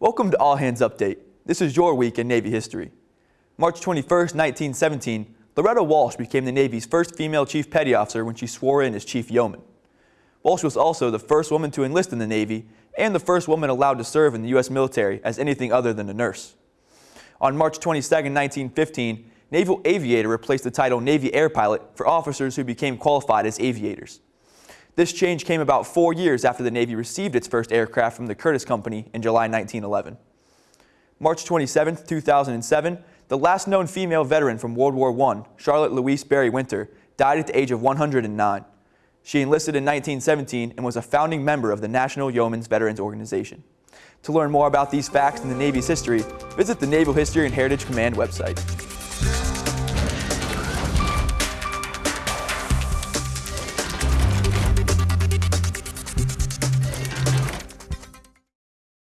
Welcome to All Hands Update. This is your week in Navy history. March 21, 1917, Loretta Walsh became the Navy's first female chief petty officer when she swore in as chief yeoman. Walsh was also the first woman to enlist in the Navy and the first woman allowed to serve in the U.S. military as anything other than a nurse. On March 22, 1915, Naval Aviator replaced the title Navy Air Pilot for officers who became qualified as aviators. This change came about four years after the Navy received its first aircraft from the Curtiss Company in July 1911. March 27, 2007, the last known female veteran from World War I, Charlotte Louise Berry Winter, died at the age of 109. She enlisted in 1917 and was a founding member of the National Yeoman's Veterans Organization. To learn more about these facts in the Navy's history, visit the Naval History and Heritage Command website.